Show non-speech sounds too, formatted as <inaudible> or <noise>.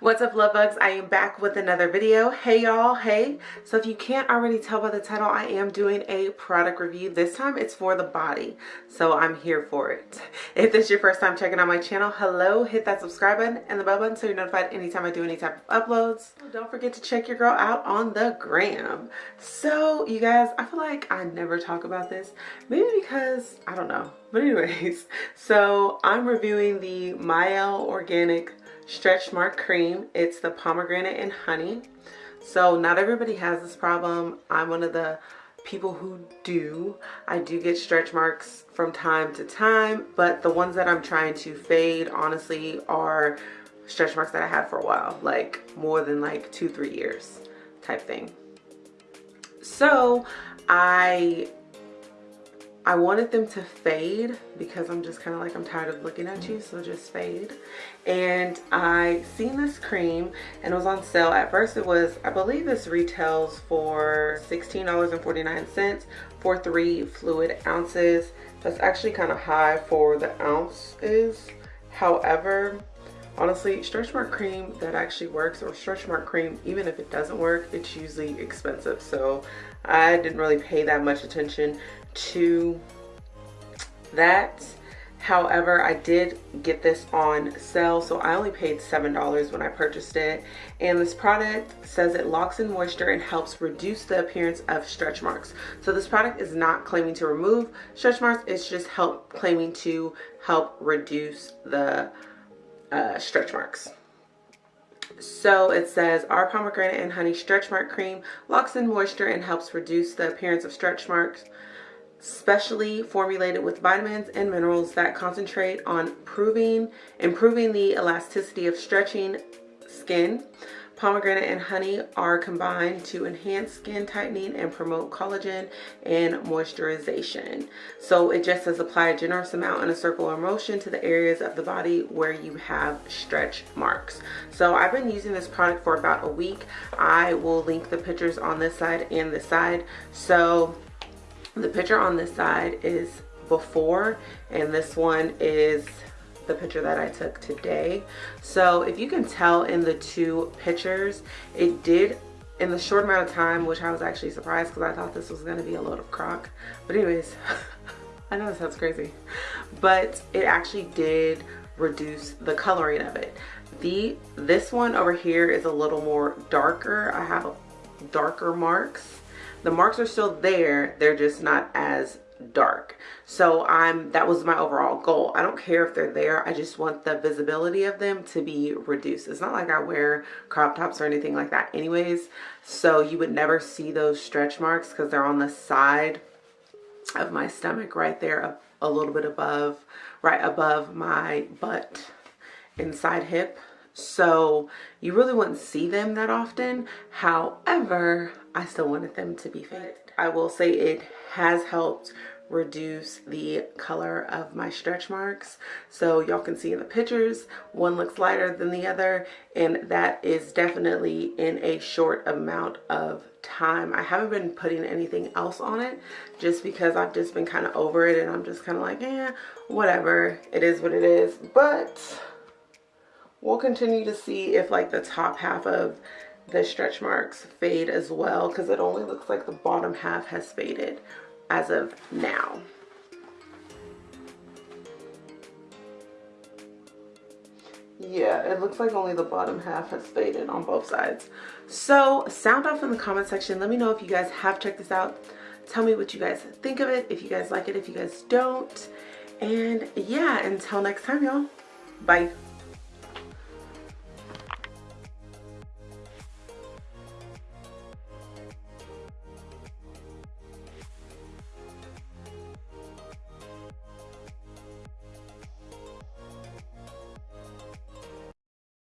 What's up love bugs? I am back with another video. Hey y'all, hey. So if you can't already tell by the title, I am doing a product review. This time it's for the body. So I'm here for it. <laughs> If this is your first time checking out my channel, hello, hit that subscribe button and the bell button so you're notified anytime I do any type of uploads. Don't forget to check your girl out on the gram. So you guys, I feel like I never talk about this. Maybe because, I don't know. But anyways, <laughs> so I'm reviewing the Mielle Organic stretch mark cream. It's the pomegranate and honey. So not everybody has this problem. I'm one of the people who do. I do get stretch marks from time to time but the ones that i'm trying to fade honestly are stretch marks that i had for a while like more than like two three years type thing. So i I wanted them to fade because I'm just kind of like I'm tired of looking at you so just fade. And I seen this cream and it was on sale. At first it was I believe this retails for $16.49 for three fluid ounces. That's actually kind of high for the ounces however honestly stretch mark cream that actually works or stretch mark cream even if it doesn't work it's usually expensive so I didn't really pay that much attention to that. However, I did get this on sale, so I only paid $7 when I purchased it. And this product says it locks in moisture and helps reduce the appearance of stretch marks. So this product is not claiming to remove stretch marks, it's just help claiming to help reduce the uh, stretch marks. So it says our pomegranate and honey stretch mark cream locks in moisture and helps reduce the appearance of stretch marks specially formulated with vitamins and minerals that concentrate on proving, improving the elasticity of stretching skin. Pomegranate and honey are combined to enhance skin tightening and promote collagen and moisturization. So it just says apply a generous amount in a circular motion to the areas of the body where you have stretch marks. So I've been using this product for about a week. I will link the pictures on this side and this side. So the picture on this side is before and this one is the picture that I took today. So if you can tell in the two pictures, it did in the short amount of time, which I was actually surprised because I thought this was gonna be a load of crock. But anyways, <laughs> I know this sounds crazy, but it actually did reduce the coloring of it. The This one over here is a little more darker. I have darker marks the marks are still there they're just not as dark. So i'm that was my overall goal. I don't care if they're there i just want the visibility of them to be reduced. It's not like i wear crop tops or anything like that anyways. So you would never see those stretch marks because they're on the side of my stomach right there a, a little bit above right above my butt inside hip. So you really wouldn't see them that often. However I still wanted them to be faded. I will say it has helped reduce the color of my stretch marks. So y'all can see in the pictures one looks lighter than the other and that is definitely in a short amount of time. I haven't been putting anything else on it just because I've just been kind of over it and I'm just kind of like eh whatever. It is what it is. But we'll continue to see if like the top half of the stretch marks fade as well because it only looks like the bottom half has faded as of now. Yeah, it looks like only the bottom half has faded on both sides. So sound off in the comment section. Let me know if you guys have checked this out. Tell me what you guys think of it, if you guys like it, if you guys don't. And yeah, until next time, y'all. Bye.